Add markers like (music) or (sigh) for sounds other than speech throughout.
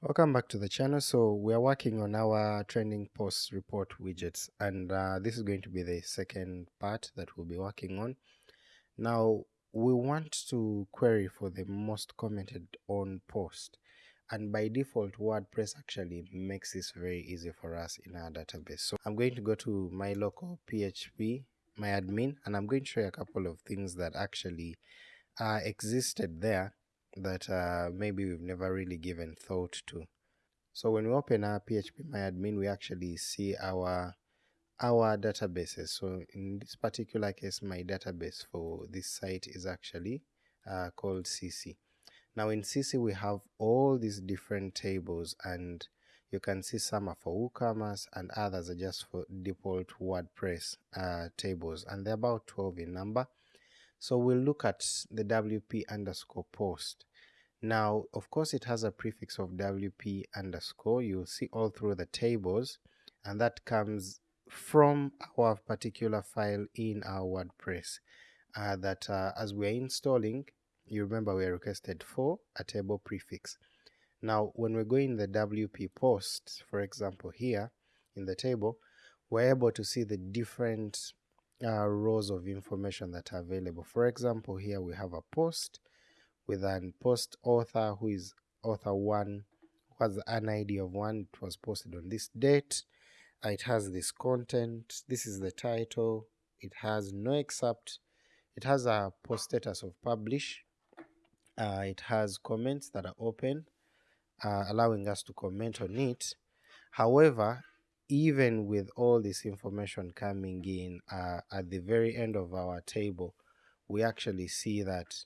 Welcome back to the channel. So we are working on our trending post report widgets and uh, this is going to be the second part that we'll be working on. Now we want to query for the most commented on post and by default WordPress actually makes this very easy for us in our database. So I'm going to go to my local PHP, my admin and I'm going to show you a couple of things that actually uh, existed there that uh, maybe we've never really given thought to. So when we open our phpMyAdmin, we actually see our our databases. So in this particular case, my database for this site is actually uh, called CC. Now in CC, we have all these different tables and you can see some are for WooCommerce and others are just for default WordPress uh, tables and they're about 12 in number. So we'll look at the WP underscore post. Now, of course, it has a prefix of WP underscore. You'll see all through the tables, and that comes from our particular file in our WordPress. Uh, that uh, as we're installing, you remember we requested for a table prefix. Now, when we go in the WP post, for example, here in the table, we're able to see the different uh, rows of information that are available. For example, here we have a post with an post author who is author 1 has an ID of 1 it was posted on this date. Uh, it has this content. This is the title. It has no excerpt. It has a post status of publish. Uh, it has comments that are open uh, allowing us to comment on it. However even with all this information coming in uh, at the very end of our table we actually see that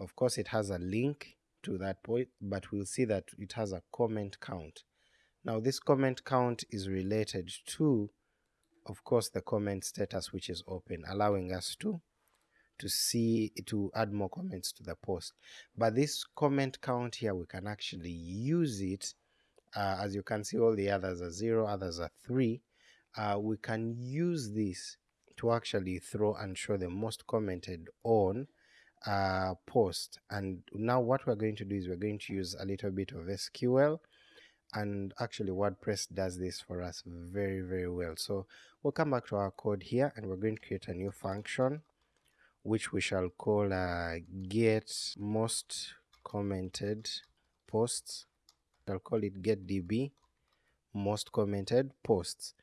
of course, it has a link to that point, but we'll see that it has a comment count. Now, this comment count is related to, of course, the comment status which is open, allowing us to to see to add more comments to the post. But this comment count here, we can actually use it. Uh, as you can see, all the others are zero, others are three. Uh, we can use this to actually throw and show the most commented on uh, post. And now what we're going to do is we're going to use a little bit of SQL and actually WordPress does this for us very very well. So we'll come back to our code here and we're going to create a new function which we shall call uh, get most commented posts I'll call it get db most commented posts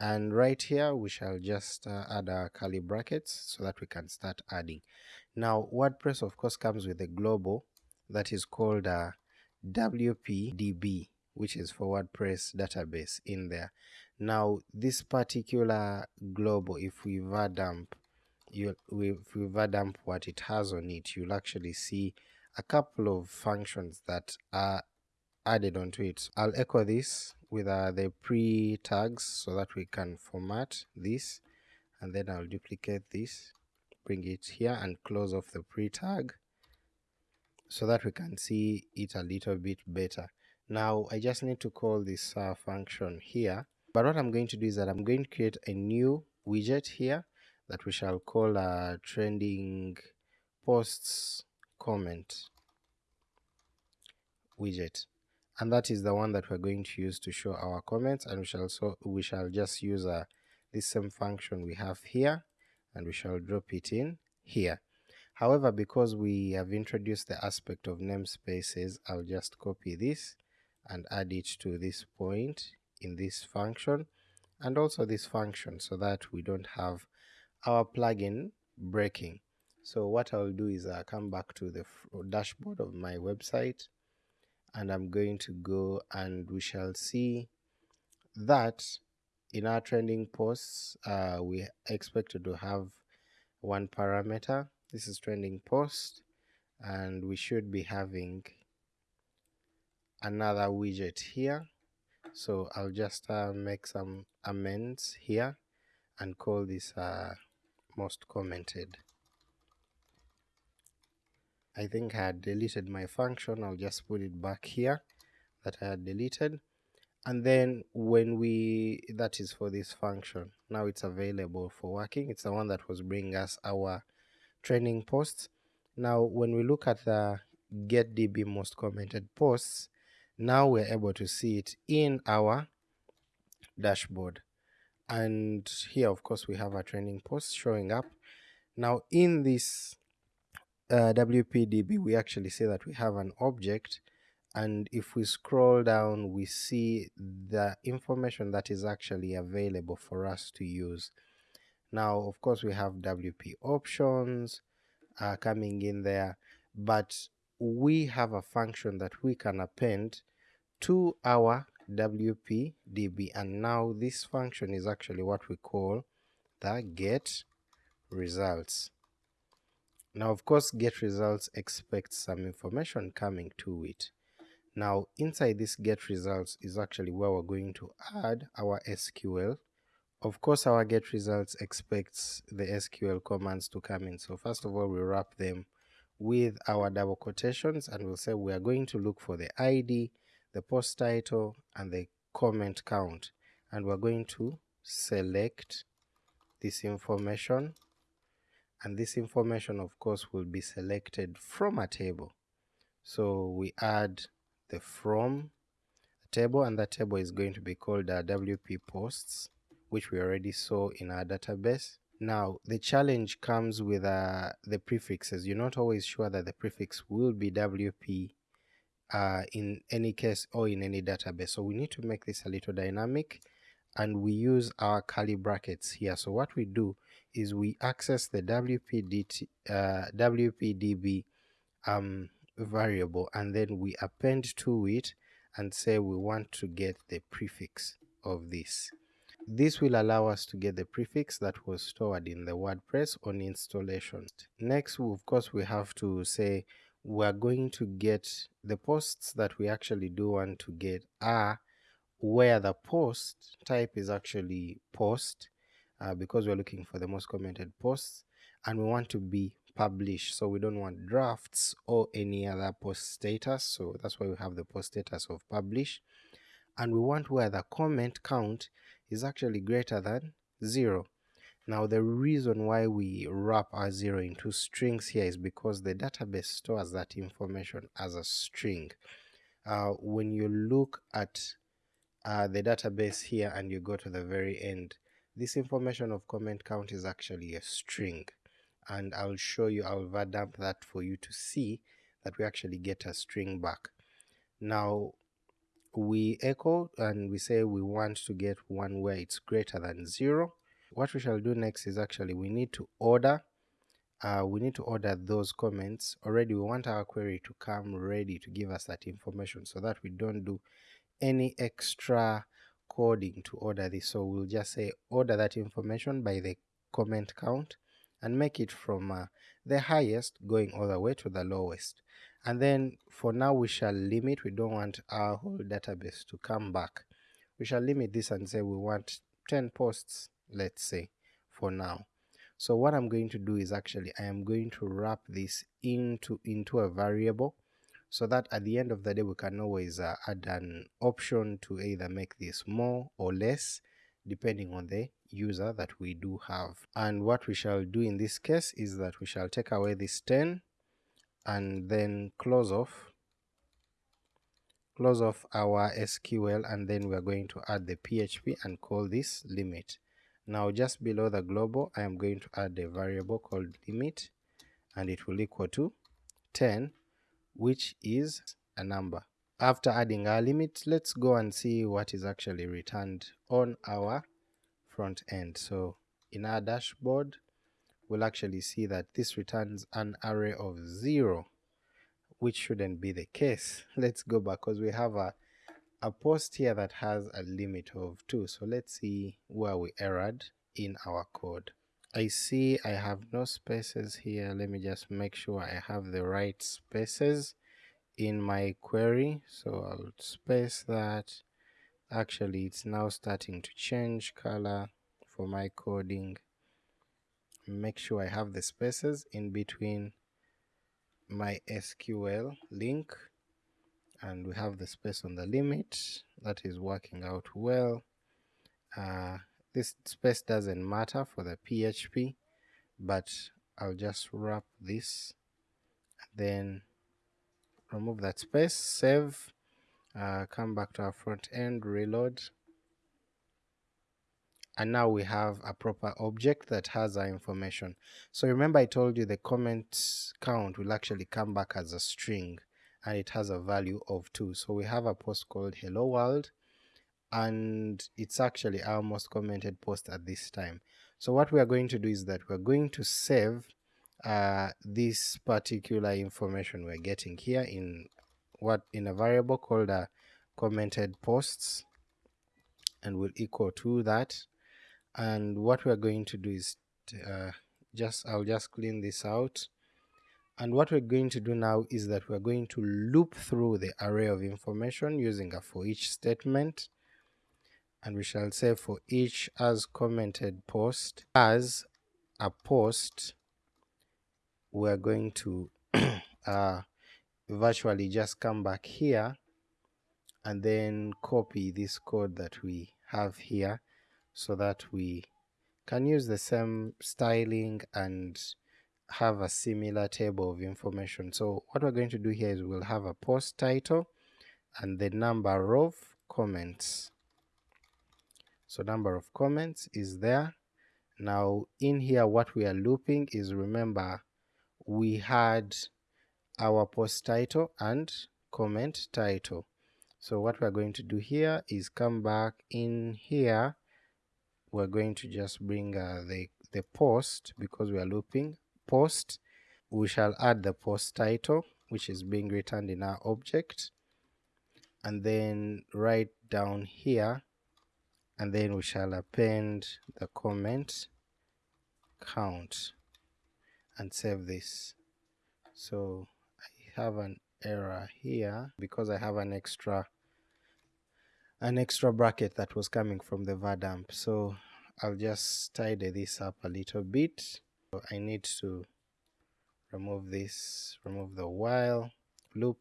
and right here we shall just uh, add our curly brackets so that we can start adding now WordPress of course comes with a global that is called uh, WPDB which is for WordPress database in there. Now this particular global if we vardump you if we vardump what it has on it you'll actually see a couple of functions that are added onto it. I'll echo this with uh, the pre tags so that we can format this and then I'll duplicate this bring it here and close off the pre tag so that we can see it a little bit better. Now I just need to call this uh, function here but what I'm going to do is that I'm going to create a new widget here that we shall call uh, trending posts comment widget and that is the one that we're going to use to show our comments and we shall so we shall just use uh, this same function we have here and we shall drop it in here. However, because we have introduced the aspect of namespaces, I'll just copy this and add it to this point in this function and also this function so that we don't have our plugin breaking. So what I'll do is I'll come back to the dashboard of my website and I'm going to go and we shall see that in our trending posts uh, we expected to have one parameter. This is trending post and we should be having another widget here. So I'll just uh, make some amends here and call this uh, most commented I think I had deleted my function. I'll just put it back here that I had deleted. And then when we that is for this function. Now it's available for working. It's the one that was bringing us our trending posts. Now when we look at the get db most commented posts now we're able to see it in our dashboard. And here of course we have our trending post showing up. Now in this uh, WPDB we actually see that we have an object and if we scroll down we see the information that is actually available for us to use now of course we have WP options uh, coming in there but we have a function that we can append to our WPDB and now this function is actually what we call the get results. Now of course get results expects some information coming to it. Now inside this get results is actually where we're going to add our SQL. Of course our get results expects the SQL commands to come in. So first of all we wrap them with our double quotations and we'll say we are going to look for the ID, the post title and the comment count and we're going to select this information and this information of course will be selected from a table. So we add the from table and that table is going to be called our WP posts which we already saw in our database. Now the challenge comes with uh, the prefixes. You're not always sure that the prefix will be WP uh, in any case or in any database. So we need to make this a little dynamic and we use our curly brackets here. So what we do is we access the WPDT, uh, WPDB um, variable and then we append to it and say we want to get the prefix of this. This will allow us to get the prefix that was stored in the WordPress on installation. Next, of course, we have to say we're going to get the posts that we actually do want to get are where the post type is actually post uh, because we're looking for the most commented posts and we want to be published. So we don't want drafts or any other post status. So that's why we have the post status of publish and we want where the comment count is actually greater than zero. Now the reason why we wrap our zero into strings here is because the database stores that information as a string. Uh, when you look at uh, the database here and you go to the very end, this information of comment count is actually a string. And I'll show you, I'll dump that for you to see that we actually get a string back. Now we echo and we say we want to get one where it's greater than 0 what we shall do next is actually we need to order uh, we need to order those comments. Already we want our query to come ready to give us that information so that we don't do any extra coding to order this. So we'll just say order that information by the comment count and make it from uh, the highest going all the way to the lowest. And then for now we shall limit. We don't want our whole database to come back. We shall limit this and say we want 10 posts let's say for now. So what I'm going to do is actually I am going to wrap this into into a variable so that at the end of the day we can always uh, add an option to either make this more or less depending on the user that we do have. And what we shall do in this case is that we shall take away this 10 and then close off close off our SQL and then we are going to add the PHP and call this limit. Now just below the global I am going to add a variable called limit and it will equal to 10 which is a number. After adding our limit let's go and see what is actually returned on our front end. So in our dashboard we'll actually see that this returns an array of 0 which shouldn't be the case. (laughs) Let's go back because we have a a post here that has a limit of 2 so let's see where we erred in our code I see I have no spaces here let me just make sure I have the right spaces in my query so I'll space that. Actually it's now starting to change color for my coding. Make sure I have the spaces in between my SQL link and we have the space on the limit. That is working out well. Uh, this space doesn't matter for the PHP but I'll just wrap this then remove that space save uh, come back to our front end reload. And now we have a proper object that has our information. So remember i told you the comment count will actually come back as a string and it has a value of 2 so we have a post called hello world and it's actually our most commented post at this time. So what we are going to do is that we're going to save uh, this particular information we're getting here in what in a variable called a commented posts and will equal to that. And what we're going to do is uh, just I'll just clean this out. And what we're going to do now is that we're going to loop through the array of information using a for each statement and we shall say for each as commented post as a post we're going to (clears throat) uh, virtually just come back here and then copy this code that we have here so that we can use the same styling and have a similar table of information. So what we're going to do here is we'll have a post title and the number of comments. So number of comments is there. Now in here what we are looping is remember we had our post title and comment title. So what we're going to do here is come back in here we're going to just bring uh, the, the post because we are looping post we shall add the post title which is being returned in our object and then right down here and then we shall append the comment count and save this. So I have an error here. Because I have an extra an extra bracket that was coming from the var dump so I'll just tidy this up a little bit. So I need to remove this remove the while loop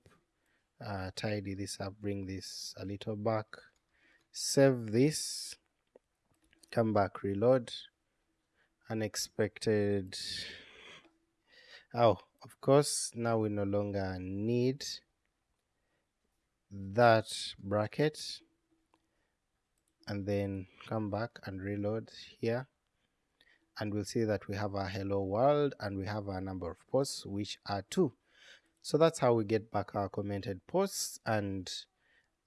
uh, tidy this up bring this a little back save this come back reload unexpected. Oh of course now we no longer need that bracket. And then come back and reload here. And we'll see that we have a hello world and we have a number of posts which are two. So that's how we get back our commented posts and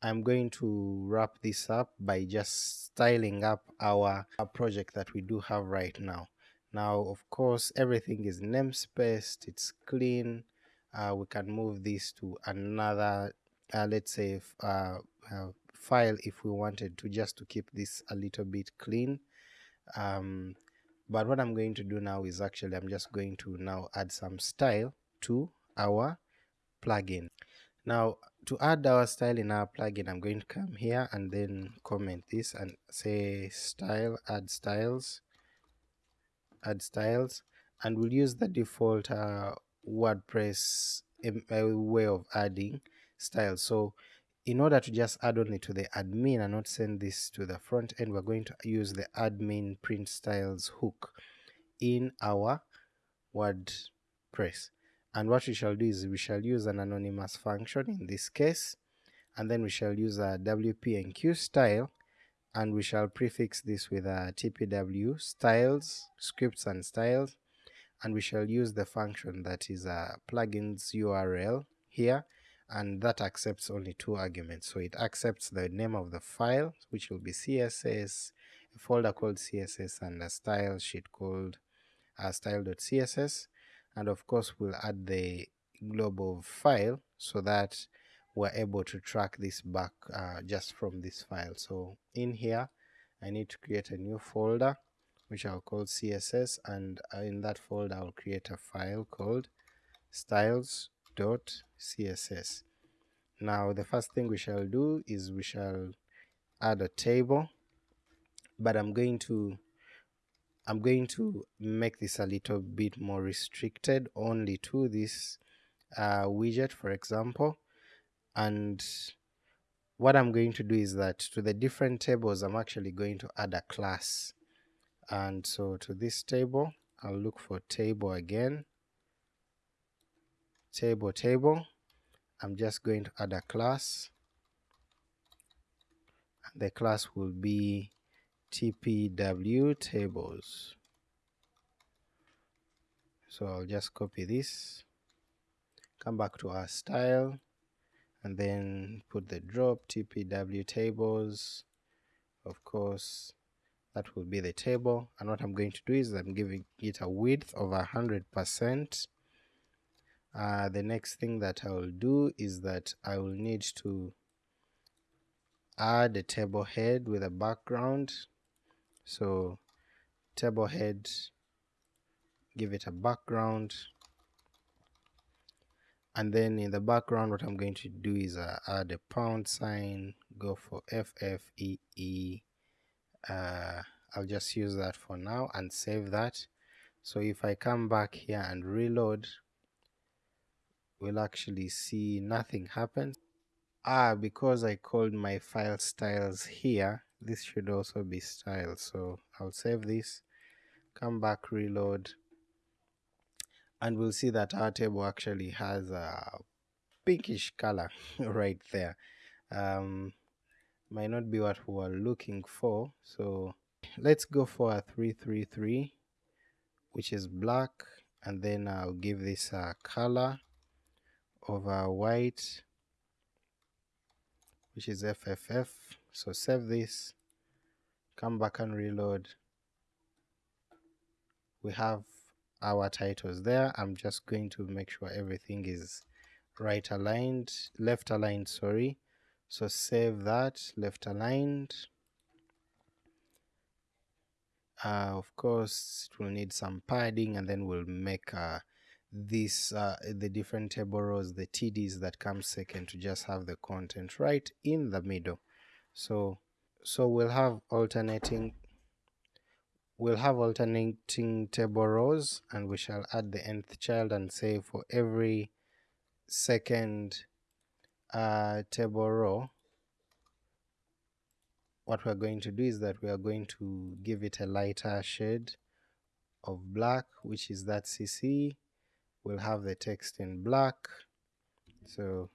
I'm going to wrap this up by just styling up our, our project that we do have right now. Now of course everything is namespaced it's clean. Uh, we can move this to another uh, let's say uh, uh, file if we wanted to just to keep this a little bit clean. Um, but what I'm going to do now is actually I'm just going to now add some style to our plugin now to add our style in our plugin I'm going to come here and then comment this and say style add styles add styles and we'll use the default uh, WordPress um, way of adding styles so in order to just add only to the admin and not send this to the front end, we're going to use the admin print styles hook in our WordPress. And what we shall do is we shall use an anonymous function in this case, and then we shall use a WP enqueue style, and we shall prefix this with a TPW styles, scripts and styles, and we shall use the function that is a plugins URL here and that accepts only two arguments. So it accepts the name of the file, which will be CSS, a folder called CSS, and a style sheet called uh, style.css, and of course we'll add the global file so that we're able to track this back uh, just from this file. So in here, I need to create a new folder which I'll call CSS, and uh, in that folder I'll create a file called styles css. Now the first thing we shall do is we shall add a table, but I'm going to I'm going to make this a little bit more restricted only to this uh, widget for example. And what I'm going to do is that to the different tables I'm actually going to add a class. And so to this table I'll look for table again. Table table. I'm just going to add a class. And the class will be tpw tables. So I'll just copy this come back to our style and then put the drop tpw tables. Of course that will be the table and what I'm going to do is I'm giving it a width of a hundred percent. Uh, the next thing that I will do is that I will need to add a table head with a background so table head give it a background. And then in the background what I'm going to do is uh, add a pound sign go for FFEE uh, I'll just use that for now and save that. So if I come back here and reload we'll actually see nothing happen. Ah because I called my file styles here this should also be style. So I'll save this come back reload and we'll see that our table actually has a pinkish color (laughs) right there. Um, might not be what we were looking for. So let's go for a 333 which is black. And then I'll give this a color of a white which is FFF so save this come back and reload. We have our titles there. I'm just going to make sure everything is right aligned left aligned sorry. So save that left aligned. Uh, of course it will need some padding and then we'll make uh, this uh, the different table rows the TDs that come second to just have the content right in the middle so so we'll have alternating we'll have alternating table rows and we shall add the nth child and say for every second uh, table row. What we're going to do is that we are going to give it a lighter shade of black which is that CC we'll have the text in black. So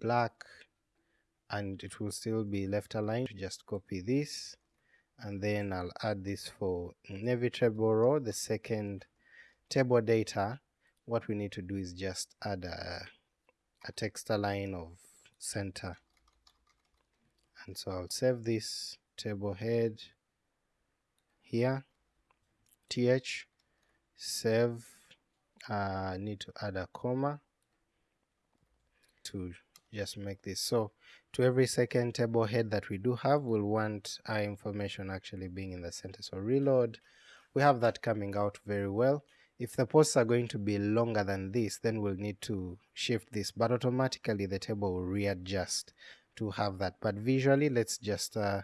black and it will still be left aligned just copy this. And then I'll add this for navy table row the second table data. What we need to do is just add a, a text align of center. And so I'll save this table head here. Th save uh, need to add a comma to just make this. So to every second table head that we do have we'll want our information actually being in the center. So reload. We have that coming out very well. If the posts are going to be longer than this then we'll need to shift this but automatically the table will readjust to have that. But visually let's just uh,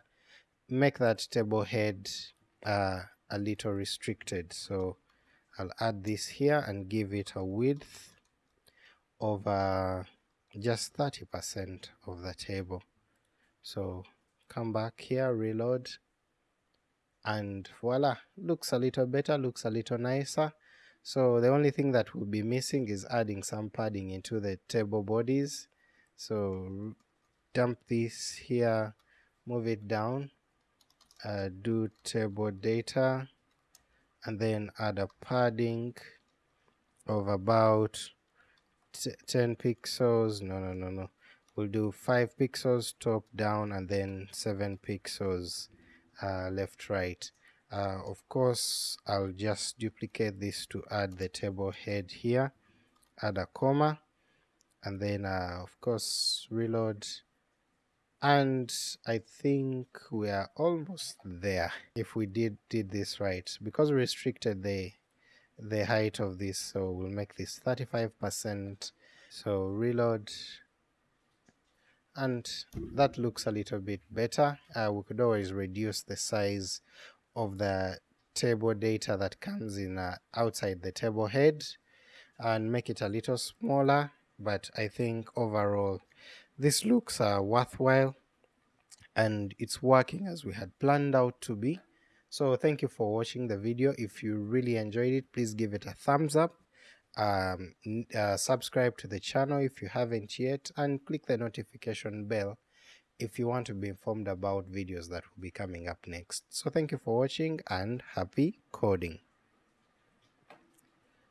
make that table head uh, a little restricted. So I'll add this here and give it a width of uh, just 30% of the table. So come back here reload and voila looks a little better looks a little nicer. So the only thing that will be missing is adding some padding into the table bodies. So dump this here move it down uh, do table data and then add a padding of about 10 pixels. No no no no. We'll do 5 pixels top down and then 7 pixels uh, left right. Uh, of course I'll just duplicate this to add the table head here add a comma and then uh, of course reload. And I think we are almost there if we did did this right. Because we restricted the the height of this so we'll make this 35% so reload. And that looks a little bit better. Uh, we could always reduce the size of the table data that comes in uh, outside the table head and make it a little smaller but I think overall this looks uh, worthwhile and it's working as we had planned out to be. So thank you for watching the video. If you really enjoyed it, please give it a thumbs up. Um, uh, subscribe to the channel if you haven't yet and click the notification bell if you want to be informed about videos that will be coming up next. So thank you for watching and happy coding.